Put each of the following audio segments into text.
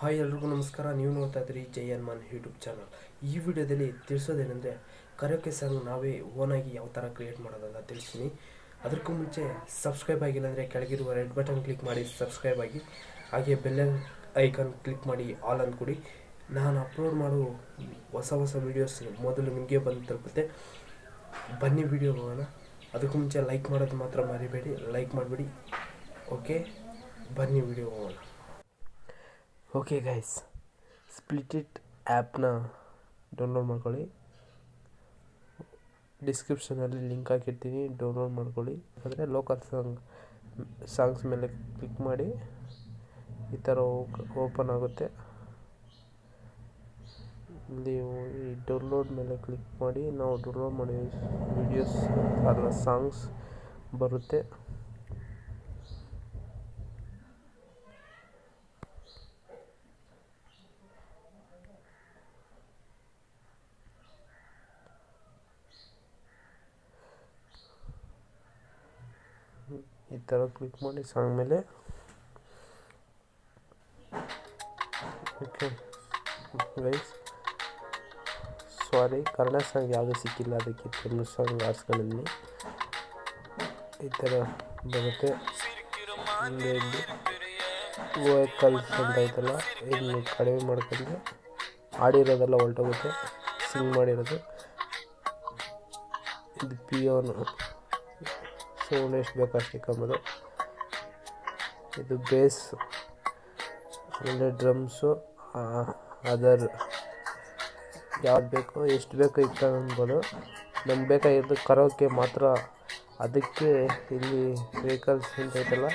Hi ಎಲ್ರಿಗೂ ನಮಸ್ಕಾರ. ನೀವು ನೋಡ್ತಾ ಇದ್ದೀರಿ ಜೈ ಹನುಮಾನ್ ಯೂಟ್ಯೂಬ್ ಚಾನಲ್. ಈ ವಿಡಿಯೋದಲ್ಲಿ ತಿಳಿಸೋದೇನೆಂದರೆ, ಕರೋಕೆ ಸಾಂಗ್ ನಾವೇ ಓನಾಗಿ ಯಾವ ಥರ ಕ್ರಿಯೇಟ್ ಮಾಡೋದಲ್ಲ ತಿಳಿಸ್ತೀನಿ. ಅದಕ್ಕೂ ಮುಂಚೆ ಸಬ್ಸ್ಕ್ರೈಬ್ ಆಗಿಲ್ಲ ಅಂದರೆ ಕೆಳಗಿರುವ ರೆಡ್ ಬಟನ್ ಕ್ಲಿಕ್ ಮಾಡಿ ಸಬ್ಸ್ಕ್ರೈಬ್ ಆಗಿ, ಹಾಗೆ ಬೆಲ್ಲನ್ ಐಕಾನ್ ಕ್ಲಿಕ್ ಮಾಡಿ ಆಲ್ ಅಂದ್ಕೊಡಿ ನಾನು ಅಪ್ಲೋಡ್ ಮಾಡೋ ಹೊಸ ಹೊಸ ವೀಡಿಯೋಸ್ ಮೊದಲು ನಿಮಗೆ ಬಂದು ತಲುಪುತ್ತೆ. ಬನ್ನಿ ವಿಡಿಯೋ ಹೋಗೋಣ. ಅದಕ್ಕೂ ಮುಂಚೆ ಲೈಕ್ ಮಾಡೋದು ಮಾತ್ರ ಮರಿಬೇಡಿ. ಲೈಕ್ ಮಾಡಿಬಿಡಿ. ಓಕೆ ಬನ್ನಿ ವಿಡಿಯೋ ಹೋಗೋಣ. ಓಕೆ ಗೈಸ್ ಸ್ಪ್ಲಿಟಿಟ್ ಆ್ಯಪ್ನ ಡೌನ್ಲೋಡ್ ಮಾಡ್ಕೊಳ್ಳಿ. ಡಿಸ್ಕ್ರಿಪ್ಷನಲ್ಲಿ ಲಿಂಕ್ ಹಾಕಿರ್ತೀನಿ. ಡೌನ್ಲೋಡ್ ಮಾಡ್ಕೊಳ್ಳಿ. ಅಂದರೆ ಲೋಕಲ್ ಸಾಂಗ್ ಸಾಂಗ್ಸ್ ಮೇಲೆ ಕ್ಲಿಕ್ ಮಾಡಿ. ಈ ಥರ ಓಪನ್ ಆಗುತ್ತೆ. ನೀವು ಈ ಡೌನ್ಲೋಡ್ ಮೇಲೆ ಕ್ಲಿಕ್ ಮಾಡಿ. ನಾವು ಡೌನ್ಲೋಡ್ ಮಾಡಿ ವಿಡಿಯೋಸ್ ಅದರ ಸಾಂಗ್ಸ್ ಬರುತ್ತೆ. ಈ ಥರ ಕ್ಲಿಕ್ ಮಾಡಿ ಸಾಂಗ್ ಮೇಲೆ. Okay guys sorry Kannada song ಯಾವುದೂ ಸಿಕ್ಕಿಲ್ಲ ಅದಕ್ಕೆ ತಮಿಳು ಸಾಂಗ್ ಆರ್ಸ್ಗಳಲ್ಲಿ ಈ ಥರ ಬರುತ್ತೆ. ಇಲ್ಲಿ ವೋಕಲ್ಸ್ ಅಂತ ಐತಲ್ಲ ಇದನ್ನು ಕಡಿಮೆ ಮಾಡ್ಕೊಂಡು ಆಡಿರೋದೆಲ್ಲ ಹೊರಟೋಗುತ್ತೆ ಸಿಂಗ್ ಮಾಡಿರೋದು. ಇದು ಪಿಯೋನು ಸೌಂಡ್ ಎಷ್ಟು ಬೇಕು ಅಷ್ಟು ಇಕ್ಕೊಂಬೋದು ಇದು ಬೇಸ್, ಆಮೇಲೆ ಡ್ರಮ್ಸು ಅದರ್. ಯಾವ್ದು ಬೇಕೋ, ಎಷ್ಟು ಬೇಕೋ ಇಟ್ಕೊಬೋದು ನಮ್ಗೆ ಬೇಕಾಗಿರೋದು ಕರೋಕೆ ಮಾತ್ರ. ಅದಕ್ಕೆ ಇಲ್ಲಿ ವೆಹಿಕಲ್ಸ್ ಅಂತ ಐತಲ್ಲ?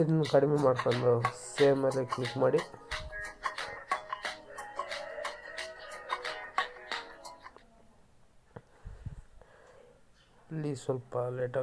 ಇದನ್ನು ಕಡಿಮೆ ಮಾಡ್ಕೊಂಡು ಸೇಮ್ ಮೇಲೆ ಕ್ಲಿಕ್ ಮಾಡಿ. ಇಲ್ಲಿ ಸ್ವಲ್ಪ ಲೇಟ್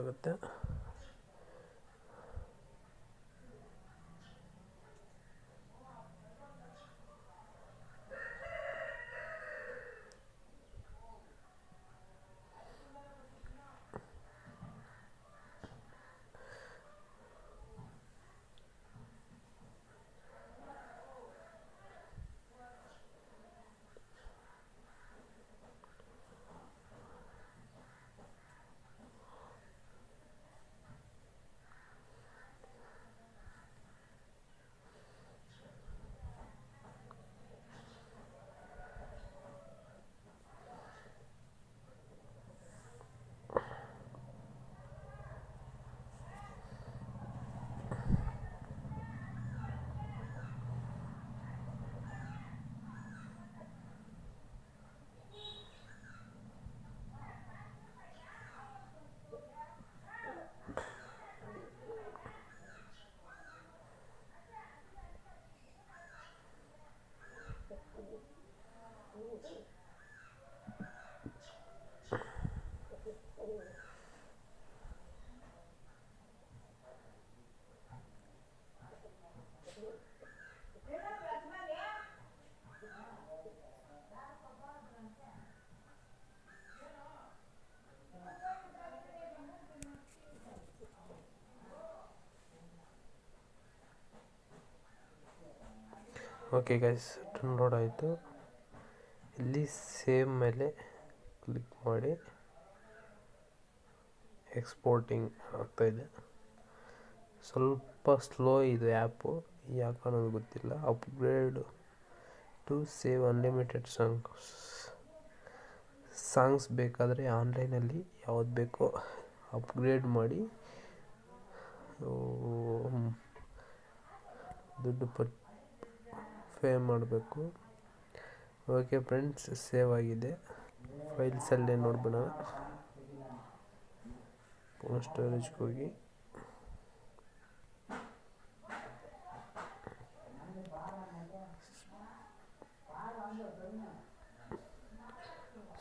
ಓಕೆ ಗೈಸ್ ಡೌನ್ಲೋಡ್ ಆಯಿತು. ಇಲ್ಲಿ ಸೇಮ್ ಮೇಲೆ ಕ್ಲಿಕ್ ಮಾಡಿ. ಎಕ್ಸ್ಪೋರ್ಟಿಂಗ್ ಆಗ್ತಾಯಿದೆ ಸ್ವಲ್ಪ ಸ್ಲೋ ಇದೆ ಆ್ಯಪು ಯಾಕೆ ಅನ್ನೋದು ಗೊತ್ತಿಲ್ಲ. Upgrade to save unlimited songs songs ಬೇಕಾದರೆ ಆನ್ಲೈನಲ್ಲಿ ಯಾವ್ದು ಬೇಕೋ ಅಪ್ಗ್ರೇಡ್ ಮಾಡಿ. ದುಡ್ಡು ಪಟ್ ಪೇ ಮಾಡಬೇಕು. ಓಕೆ ಫ್ರೆಂಡ್ಸ್ ಸೇವ್ ಆಗಿದೆ. ಫೈಲ್ಸಲ್ಲೇ ನೋಡ್ಬೋಣ ಫೋನ್ ಸ್ಟೋರೇಜ್ಗೆ ಹೋಗಿ.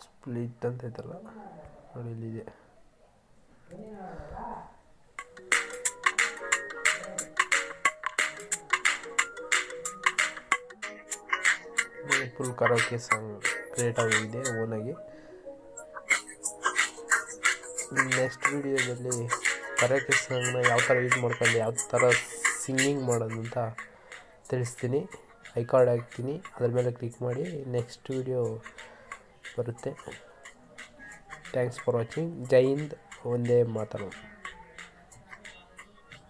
ಸ್ಪ್ಲಿಟ್ ಅಂತ ಐತಲ್ಲ, ನೋಡಿ ಇಲ್ಲಿದೆ. ಫುಲ್ ಕರೋಕೆ ಸಾಂಗ್ ಕ್ರಿಯೇಟ್ ಆಗಿದೆ ಓನಾಗಿ. ನೆಕ್ಸ್ಟ್ ವಿಡಿಯೋದಲ್ಲಿ ಕರೋಕೆ ಸಾಂಗ್ನ ಯಾವ ಥರ ಯೂಸ್ ಮಾಡ್ಕೊಂಡು, ಯಾವ ಥರ ಸಿಂಗಿಂಗ್ ಮಾಡೋದು ಅಂತ ತಿಳಿಸ್ತೀನಿ. ಐ ಕಾರ್ಡ್ ಹಾಕ್ತೀನಿ, ಅದ್ರ ಮೇಲೆ ಕ್ಲಿಕ್ ಮಾಡಿ ನೆಕ್ಸ್ಟ್ ವಿಡಿಯೋ ಬರುತ್ತೆ. Thanks for watching Jai Hind, ಒಂದೇ ಮಾತರಂ